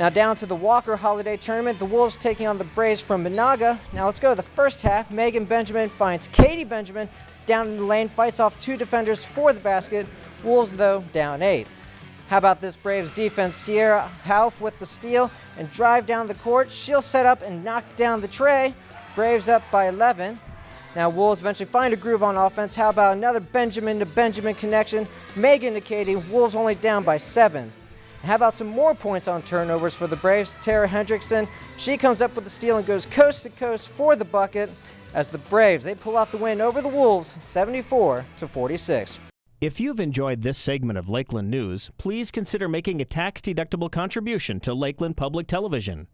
Now down to the Walker Holiday Tournament, the Wolves taking on the Braves from Menahga. Now let's go to the first half. Megan Benjamin finds Katie Benjamin down in the lane, fights off two defenders for the basket. Wolves, though, down eight. How about this Braves defense? Sierra Hauf with the steal and drive down the court. She'll set up and knock down the trey. Braves up by 11. Now Wolves eventually find a groove on offense. How about another Benjamin to Benjamin connection? Megan to Katie. Wolves only down by seven. How about some more points on turnovers for the Braves? Tara Hendrickson, she comes up with the steal and goes coast to coast for the bucket as the Braves, they pull out the win over the Wolves 74 to 46. If you've enjoyed this segment of Lakeland News, please consider making a tax-deductible contribution to Lakeland Public Television.